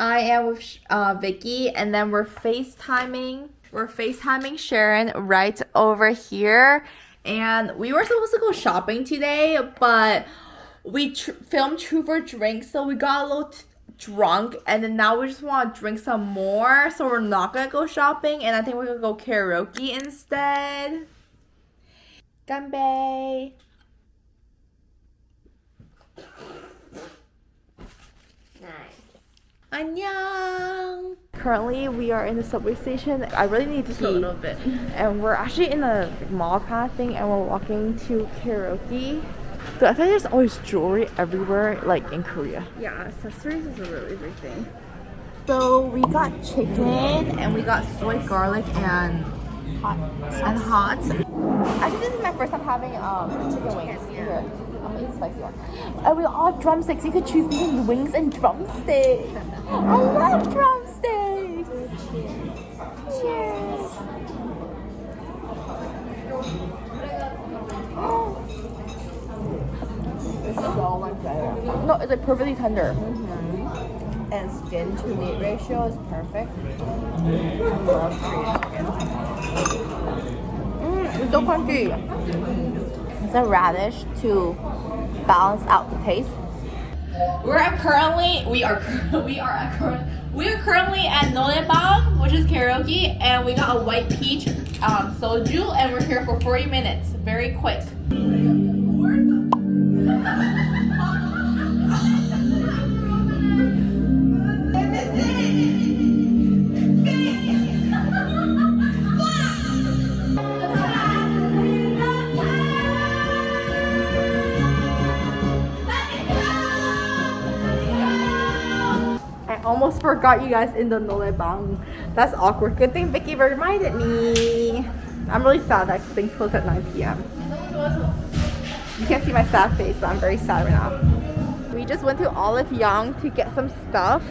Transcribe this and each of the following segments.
I am with uh, Vicky and then we're FaceTiming. We're FaceTiming Sharon right over here. And we were supposed to go shopping today, but we tr- filmed Truth or Drink, so we got a little drunk and then now we just want to drink some more so we're not gonna go shopping and i think we're gonna go karaoke instead ganbei Annyeong! Currently, we are in the subway station. I really need to pee. a little bit. And we're actually in a mall kind of thing and we're walking to karaoke. So I think there's always jewelry everywhere, like in Korea. Yeah, accessories is a really big thing. So we got chicken and we got soy garlic and hot and hot. Actually, this is my first time having um chicken wings. Here, I'm spicy one. And we all drumsticks. You could choose between wings and drumsticks. I love drumsticks. Cheers. It's so much better. No, it's like perfectly tender. Mhm. And skin to meat ratio is perfect. Mm, it's so crunchy. It's a radish to balance out the taste. We're currently we are we are at current we are currently at noraebang, which is karaoke, and we got a white peach um, soju, and we're here for 40 minutes. Very quick. forgot you guys in the noraebang. That's awkward. Good thing Vicky reminded me. I'm really sad that things close at 9 p.m. You can't see my sad face, but I'm very sad right now. We just went to Olive Young to get some stuff,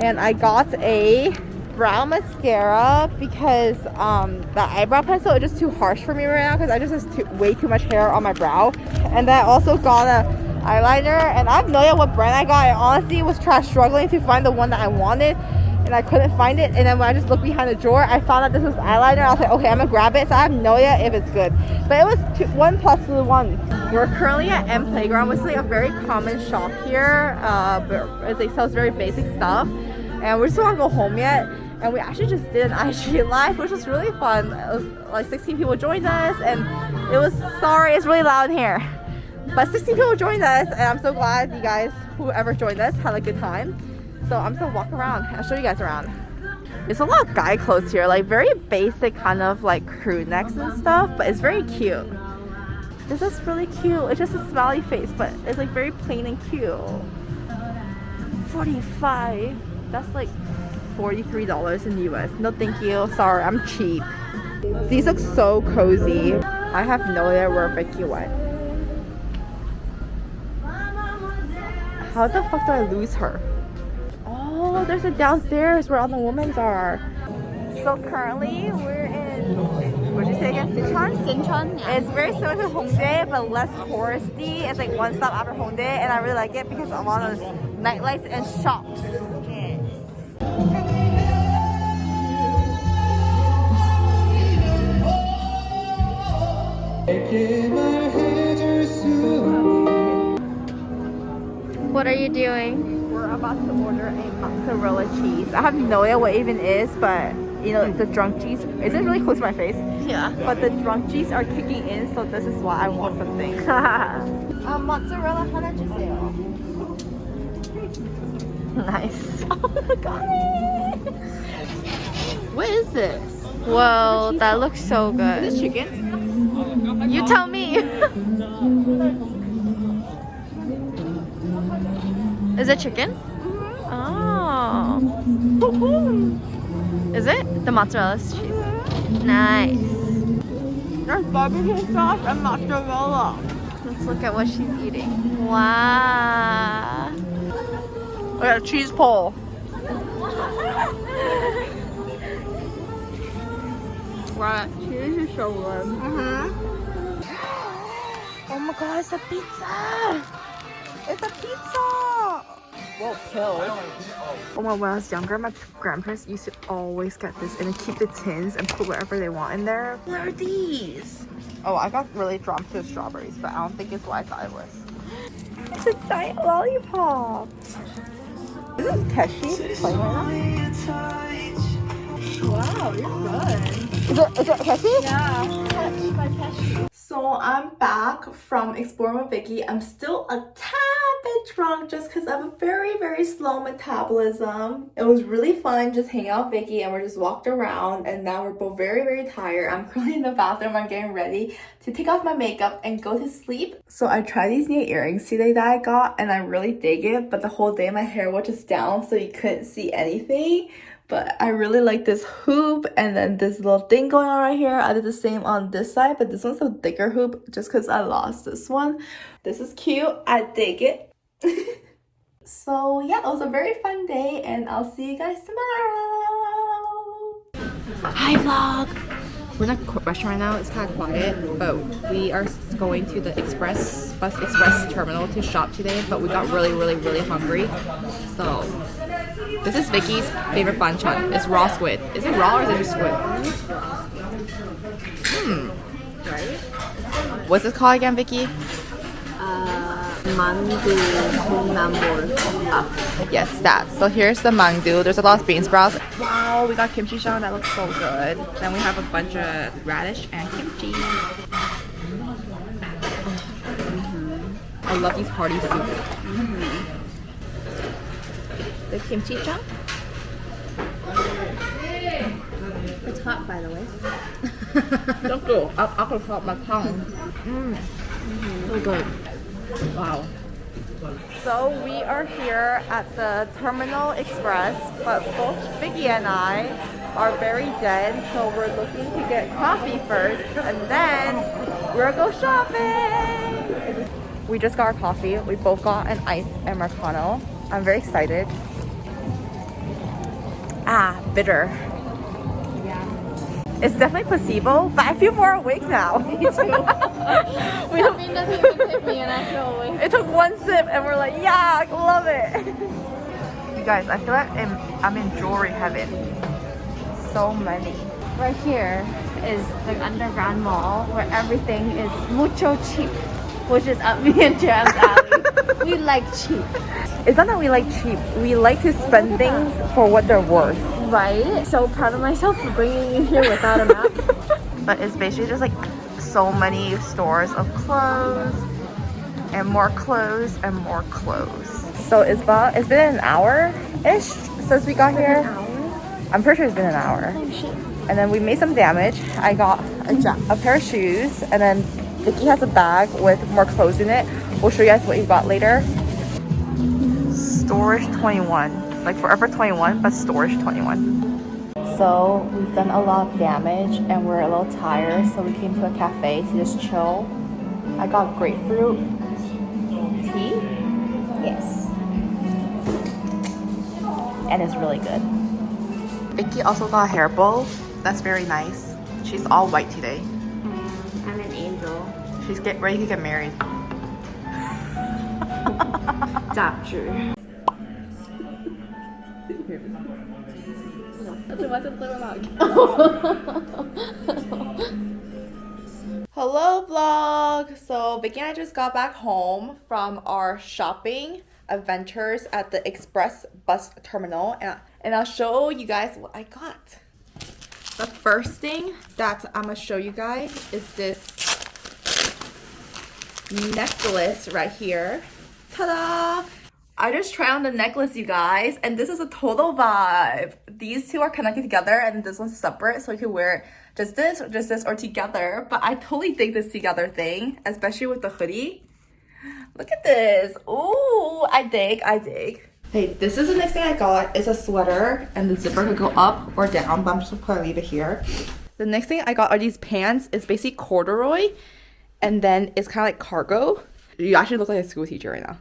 and I got a brow mascara because um, the eyebrow pencil is just too harsh for me right now because I just have too, way too much hair on my brow. And then I also got a eyeliner, and I have no idea what brand I got. I honestly was trying struggling to find the one that I wanted and I couldn't find it. And then when I just looked behind the drawer, I found out this was eyeliner. I was like, okay, I'm gonna grab it. So I have no idea if it's good. But it was two, one plus the one. We're currently at M Playground, which is like a very common shop here. Uh, but it like, sells very basic stuff. And we just don't go home yet. And we actually just did an IG live, which was really fun. Was like 16 people joined us, and it was sorry, it's really loud in here. But 16 people joined us, and I'm so glad you guys, whoever joined us, had a good time. So I'm just gonna walk around. I'll show you guys around. There's a lot of guy clothes here, like very basic kind of like crew necks and stuff, but it's very cute. This is really cute. It's just a smiley face, but it's like very plain and cute. 45. That's like $43 in the US. No thank you. Sorry, I'm cheap. These look so cozy. I have no idea where Vicky went. How the fuck do I lose her? Oh, there's a downstairs where all the women's are. So currently we're in, what did you say again? Sinchon? Sinchon, yeah. It's very similar to Hongdae, but less touristy. It's like one stop after Hongdae, and I really like it because of all those nightlights and shops. What are you doing? We're about to order a mozzarella cheese. I have no idea what even is, but you know, the drunk cheese Is it really close to my face. Yeah. But the drunk cheese are kicking in, so this is why I want something. uh, mozzarella, how much is it? Nice. Oh my god. what is this? Well, that looks so good. Is this chicken? You tell me. Is it chicken? Oh. Is it? The mozzarella cheese. Nice. There's barbecue sauce and mozzarella. Let's look at what she's eating. Wow. We got a cheese pole. Wow, cheese is so good. Mm-hmm. Oh my god, it's a pizza! It's a pizza! Whoa, kill. Oh, when I was younger, my grandparents used to always get this and keep the tins and put whatever they want in there. What are these? Oh, I got really drawn to the strawberries, but I don't think it's what I thought it was. It's a giant lollipop. This is Keshi playing right now. Wow, you're good. Is it, is it Keshi? Yeah. Catch by catch. So I'm back from exploring with Vicky. I'm still a tad bit drunk just because I have a very, very slow metabolism. It was really fun just hanging out with Vicky and we just walked around and now we're both very, very tired. I'm currently in the bathroom. I'm getting ready to take off my makeup and go to sleep. So I tried these new earrings today that I got and I really dig it, but the whole day my hair was just down so you couldn't see anything but I really like this hoop and then this little thing going on right here. I did the same on this side, but this one's a thicker hoop just because I lost this one. This is cute. I dig it. so yeah, it was a very fun day and I'll see you guys tomorrow. Hi vlog! We're in a restaurant right now. It's kind of quiet, but we are going to the express bus express terminal to shop today. But we got really, really, really hungry, so this is Vicky's favorite banchan. It's raw squid. Is it raw or is it just squid? Hmm. What's this called again, Vicky? Mandu tumnambol. Yes, that. So here's the mandu. There's a lot of bean sprouts. Wow, we got kimchi shang. That looks so good. Then we have a bunch of radish and kimchi. Mm-hmm. I love these party soup. Mm-hmm. The kimchi chunk. It's hot, by the way. Don't go. I, I can feel my tongue. Mmm. So good. Wow. So we are here at the Terminal Express, but both Vicky and I are very dead, so we're looking to get coffee first, and then we'll go shopping. We just got our coffee. We both got an iced americano. I'm very excited. Ah, bitter. Yeah. It's definitely placebo, but I feel more awake now. Me too. we Caffeine doesn't even hit me and I. It took one sip and we're like, yeah, I love it. you guys, I feel like I'm, I'm in jewelry heaven. So many. Right here is the underground mall where everything is mucho cheap, which is up me and Jam's alley. we like cheap, It's not that we like cheap. We like to spend things for what they're worth. right? So proud of myself for bringing you here without a map. But it's basically just like so many stores of clothes and more clothes and more clothes. So it's about, it's been an hour-ish since we got here. I'm pretty sure it's been an hour. Oh shit. and then we made some damage. I got a, ja- a pair of shoes, and then Vicky has a bag with more clothes in it. We'll show you guys what you got later. Storage 21, like Forever 21, but Storage 21. So we've done a lot of damage, and we're a little tired, so we came to a cafe to just chill. I got grapefruit tea, Yes. and it's really good. Vicky also got a hair bow. That's very nice. She's all white today. Mm, I'm an angel. She's get ready to get married. 잡주. Hello vlog! So Vicky and I just got back home from our shopping adventures at the express bus terminal and, and I'll show you guys what I got. The first thing that I'm gonna show you guys is this necklace right here. Ta-da! I just tried on the necklace, you guys, and this is a total vibe. These two are connected together, and this one's separate, so you can wear just this, or just this, or together. But I totally dig this together thing, especially with the hoodie. Look at this. Ooh, I dig, I dig. Hey, this is the next thing I got. It's a sweater, and the zipper could go up or down, but I'm just gonna leave it here. The next thing I got are these pants. It's basically corduroy, and then it's kind of like cargo. You actually look like a school teacher right now.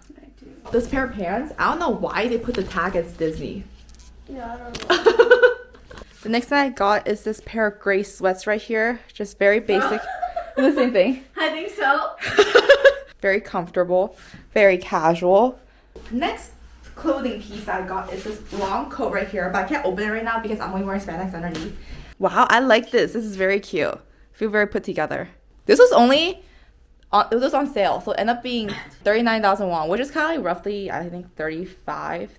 This pair of pants, I don't know why they put the tag as Disney. Yeah, I don't know. The next thing I got is this pair of gray sweats right here. Just very basic. The same thing. I think so. very comfortable, very casual. Next clothing piece I got is this long coat right here, but I can't open it right now because I'm only wearing spandex underneath. Wow, I like this. This is very cute. feel very put together. This was only on, it was on sale, so it ended up being 39,000 won, which is kind of like roughly, I think, $35,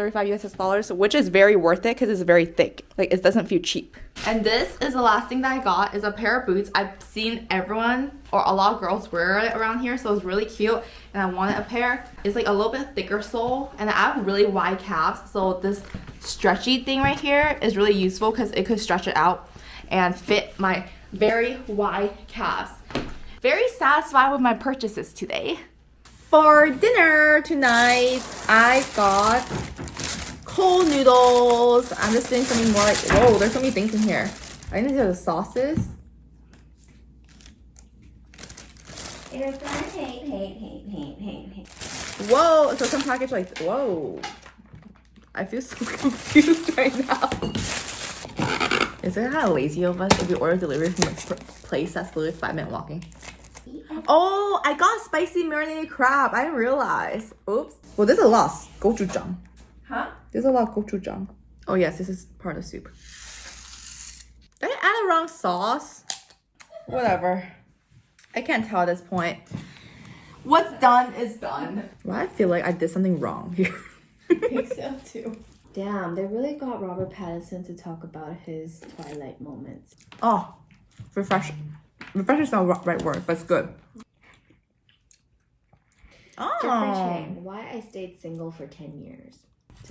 35 US dollars, which is very worth it because it's very thick. Like, it doesn't feel cheap. And this is the last thing that I got is a pair of boots. I've seen everyone or a lot of girls wear it around here, so it's really cute. And I wanted a pair. It's like a little bit thicker sole, and I have really wide calves, so this stretchy thing right here is really useful because it could stretch it out and fit my very wide calves very satisfied with my purchases today. For dinner tonight, I got cold noodles. I'm just doing something more like, whoa, there's so many things in here. I think these are the sauces. Whoa, so some package like, whoa. I feel so confused right now. Is it kind of lazy of us if we order delivery from a place that's literally five minute walking? Oh, I got spicy marinated crab. I didn't realize. Oops. Well, there's a lot gochujang. Huh? There's a lot of gochujang. Oh yes, this is part of the soup. Did I add the wrong sauce? Whatever. I can't tell at this point. What's done is done. Why I feel like I did something wrong here. I think so too. Damn, they really got Robert Pattinson to talk about his Twilight moments. Oh, refreshing. Refreshing is not the right word, but it's good. Oh. Different why I stayed single for 10 years.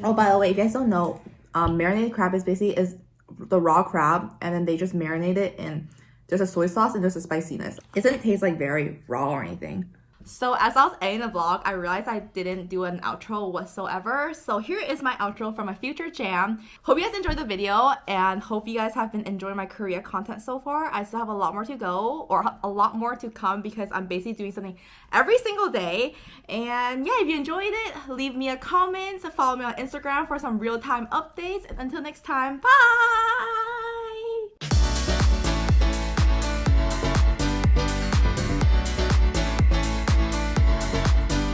Oh, by the way, if you guys don't know, um, marinated crab is basically is the raw crab, and then they just marinate it in there's a soy sauce and there's a spiciness. It doesn't taste like very raw or anything. So as I was editing the vlog, I realized I didn't do an outro whatsoever. So here is my outro for my future jam. Hope you guys enjoyed the video and hope you guys have been enjoying my Korea content so far. I still have a lot more to go or a lot more to come because I'm basically doing something every single day. And yeah, if you enjoyed it, leave me a comment, follow me on Instagram for some real-time updates. And until next time, bye!